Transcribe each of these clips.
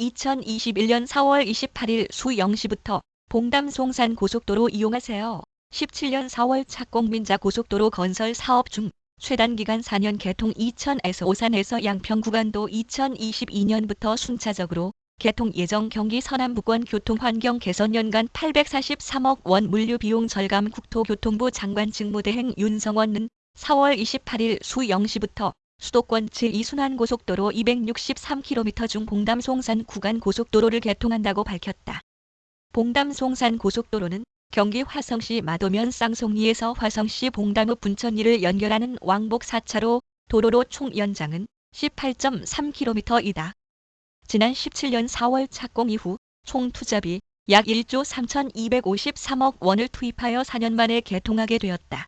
2021년 4월 28일 수 0시부터 봉담 송산 고속도로 이용하세요. 17년 4월 착공민자 고속도로 건설 사업 중 최단 기간 4년 개통 2000에서 오산에서 양평 구간도 2022년부터 순차적으로 개통 예정 경기 서남부권 교통환경 개선 연간 843억 원 물류 비용 절감 국토교통부 장관 직무대행 윤성원은 4월 28일 수 0시부터 수도권 제2순환 고속도로 263km 중 봉담 송산 구간 고속도로를 개통한다고 밝혔다. 봉담 송산 고속도로는 경기 화성시 마도면 쌍송리에서 화성시 봉담읍 분천리를 연결하는 왕복 4차로 도로로 총 연장은 18.3km이다. 지난 17년 4월 착공 이후 총 투자비 약 1조 3,253억 원을 투입하여 4년 만에 개통하게 되었다.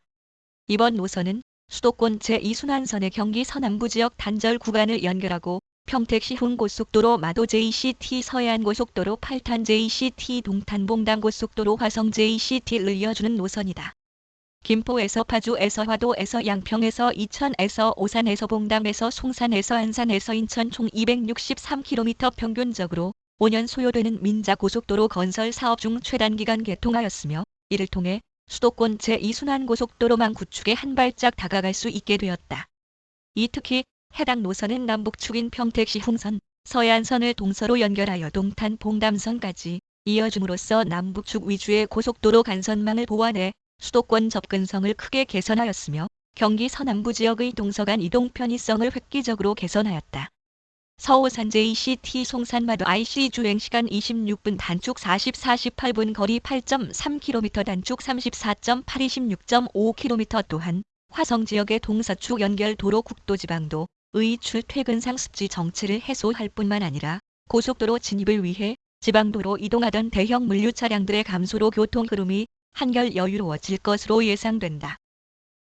이번 노선은 수도권 제2순환선의 경기 서남부 지역 단절 구간을 연결하고 평택시 훈고속도로 마도 JCT 서해안고속도로 8탄 JCT 동탄봉담 고속도로 화성 JCT를 이어주는 노선이다. 김포에서 파주에서 화도에서 양평에서 이천에서 오산에서 봉담에서 송산에서 안산에서 인천 총 263km 평균적으로 5년 소요되는 민자 고속도로 건설 사업 중 최단기간 개통하였으며 이를 통해 수도권 제2순환고속도로망 구축에 한 발짝 다가갈 수 있게 되었다. 이 특히 해당 노선은 남북축인 평택시 홍선, 서해안선을 동서로 연결하여 동탄 봉담선까지 이어줌으로써 남북축 위주의 고속도로 간선망을 보완해 수도권 접근성을 크게 개선하였으며 경기 서남부 지역의 동서간 이동 편의성을 획기적으로 개선하였다. 서오산 JCT 송산마도 IC 주행시간 26분 단축 40 48분 거리 8.3km 단축 34.8 26.5km 또한 화성 지역의 동서축 연결 도로 국도지방도 의 출퇴근 상 습지 정체를 해소할 뿐만 아니라 고속도로 진입을 위해 지방도로 이동하던 대형 물류 차량들의 감소로 교통 흐름이 한결 여유로워질 것으로 예상된다.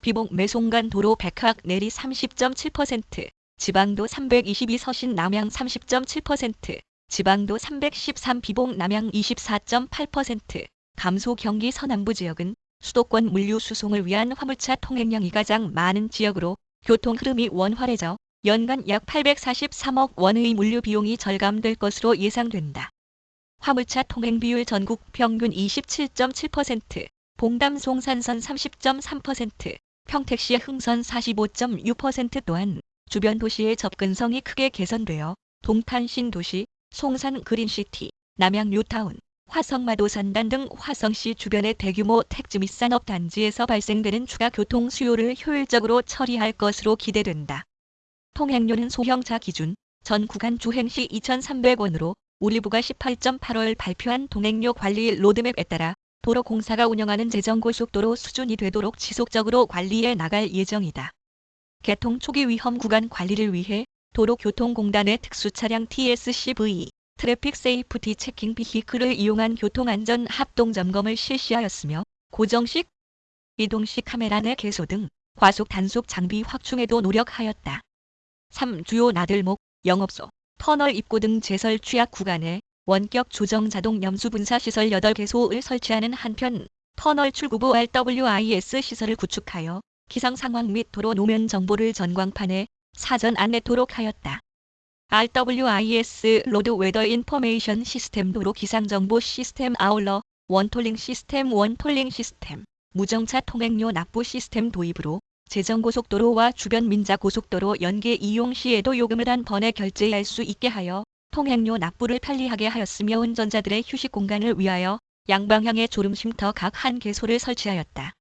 비봉 매송간 도로 백학 내리 30.7%, 지방도 322 서신 남양 30.7%, 지방도 313 비봉 남양 24.8%, 감소 경기 서남부 지역은 수도권 물류 수송을 위한 화물차 통행량이 가장 많은 지역으로 교통 흐름이 원활해져 연간 약 843억 원의 물류 비용이 절감될 것으로 예상된다. 화물차 통행 비율 전국 평균 27.7%, 봉담 송산선 30.3%, 평택시 흥선 45.6% 또한 주변 도시의 접근성이 크게 개선되어 동탄 신도시, 송산 그린시티, 남양 뉴타운, 화성마도 산단 등 화성시 주변의 대규모 택지 및 산업단지에서 발생되는 추가 교통 수요를 효율적으로 처리할 것으로 기대된다. 통행료는 소형차 기준 전 구간 주행시 2,300원으로 우리부가 18.8월 발표한 통행료 관리 로드맵에 따라 도로공사가 운영하는 재정고속도로 수준이 되도록 지속적으로 관리해 나갈 예정이다. 개통 초기 위험 구간 관리를 위해 도로교통공단의 특수차량 TSCV Traffic Safety Checking Vehicle을 이용한 교통안전 합동 점검을 실시하였으며 고정식, 이동식 카메라 네 개소 등 과속 단속 장비 확충에도 노력하였다. 3. 주요 나들목, 영업소, 터널 입구 등 제설 취약 구간에 원격 조정 자동 염수 분사 시설 8개소를 설치하는 한편 터널 출구부 RWIS 시설을 구축하여 기상 상황 및 도로 노면 정보를 전광판에 사전 안내토록 하였다. RWIS Road Weather Information System 도로 기상 정보 시스템 아울러 One Tolling System One Tolling System 무정차 통행료 납부 시스템 도입으로 재정고속도로와 주변 민자고속도로 연계 이용 시에도 요금을 한 번에 결제할 수 있게 하여 통행료 납부를 편리하게 하였으며 운전자들의 휴식 공간을 위하여 양방향의 졸음쉼터 각 한 개소를 설치하였다.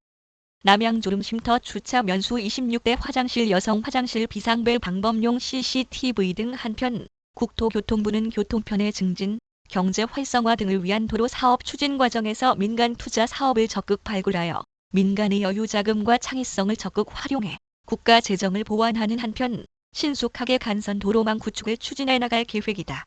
남양 졸음쉼터 주차 면수 26대 화장실 여성 화장실 비상벨 방범용 CCTV 등 한편 국토교통부는 교통편의 증진, 경제 활성화 등을 위한 도로 사업 추진 과정에서 민간 투자 사업을 적극 발굴하여 민간의 여유 자금과 창의성을 적극 활용해 국가 재정을 보완하는 한편 신속하게 간선 도로망 구축을 추진해 나갈 계획이다.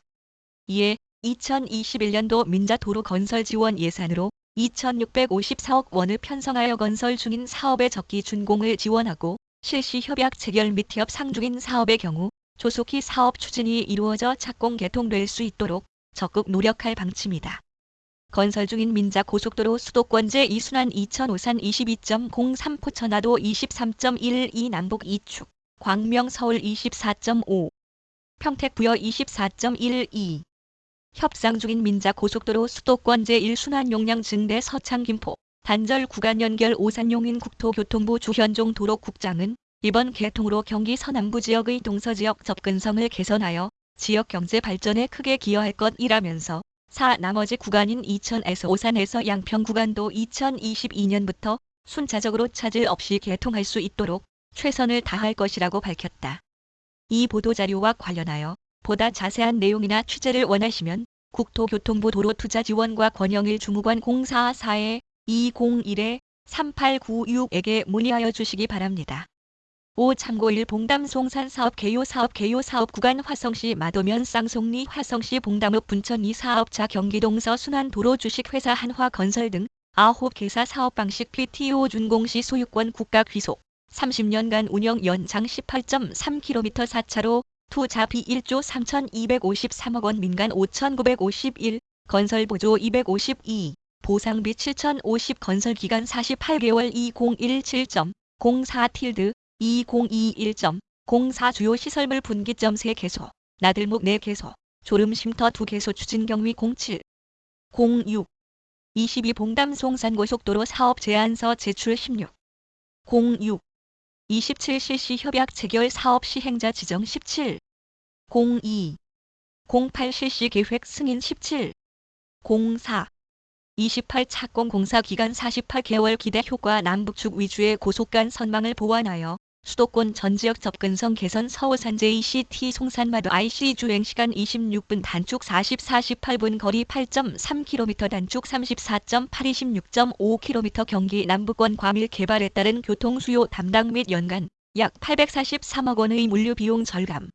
이에 2021년도 민자도로 건설 지원 예산으로 2,654억 원을 편성하여 건설 중인 사업의 적기 준공을 지원하고 실시 협약 체결 및 협 상 중인 사업의 경우 조속히 사업 추진이 이루어져 착공 개통될 수 있도록 적극 노력할 방침이다. 건설 중인 민자 고속도로 수도권 제 2순환 2005산 22.03 포천하도 23.12 남북 2축 광명 서울 24.5 평택 부여 24.12 협상 중인 민자 고속도로 수도권 제1순환 용량 증대 서창 김포 단절 구간 연결 오산 용인 국토교통부 주현종 도로국장은 이번 개통으로 경기 서남부 지역의 동서 지역 접근성을 개선하여 지역 경제 발전에 크게 기여할 것이라면서 사 나머지 구간인 이천에서 오산에서 양평 구간도 2022년부터 순차적으로 차질 없이 개통할 수 있도록 최선을 다할 것이라고 밝혔다. 이 보도자료와 관련하여 보다 자세한 내용이나 취재를 원하시면 국토교통부 도로투자지원과 권영일 주무관 044에 201에 3896에게 문의하여 주시기 바랍니다. 5. 참고일 봉담 송산 사업 개요 사업 개요 사업 구간 화성시 마도면 쌍송리 화성시 봉담읍 분천이 사업자 경기동서 순환도로 주식회사 한화건설 등 아홉 개사 사업 방식 PTO 준공시 소유권 국가 귀속 30년간 운영 연장 18.3km 4차로 투자비 1조 3,253억 원 민간 5,951 건설 보조 252 보상비 7,050 건설 기간 48개월 2017.04 틸드 2021.04 주요 시설물 분기점 3개소 나들목 4개소 졸음 쉼터 2개소 추진 경위 07 06 22 봉담 송산고속도로 사업 제안서 제출 16 06 27 실시 협약 체결 사업 시행자 지정 17 02 08 실시 계획 승인 17 04 28 착공 공사 기간 48개월 기대 효과 남북축 위주의 고속간 선망을 보완하여 수도권 전 지역 접근성 개선 서울산 JCT 송산마도 IC 주행시간 26분 단축 40 48분 거리 8.3km 단축 34.8 26.5km 경기 남부권 과밀 개발에 따른 교통수요 담당 및 연간 약 843억 원의 물류 비용 절감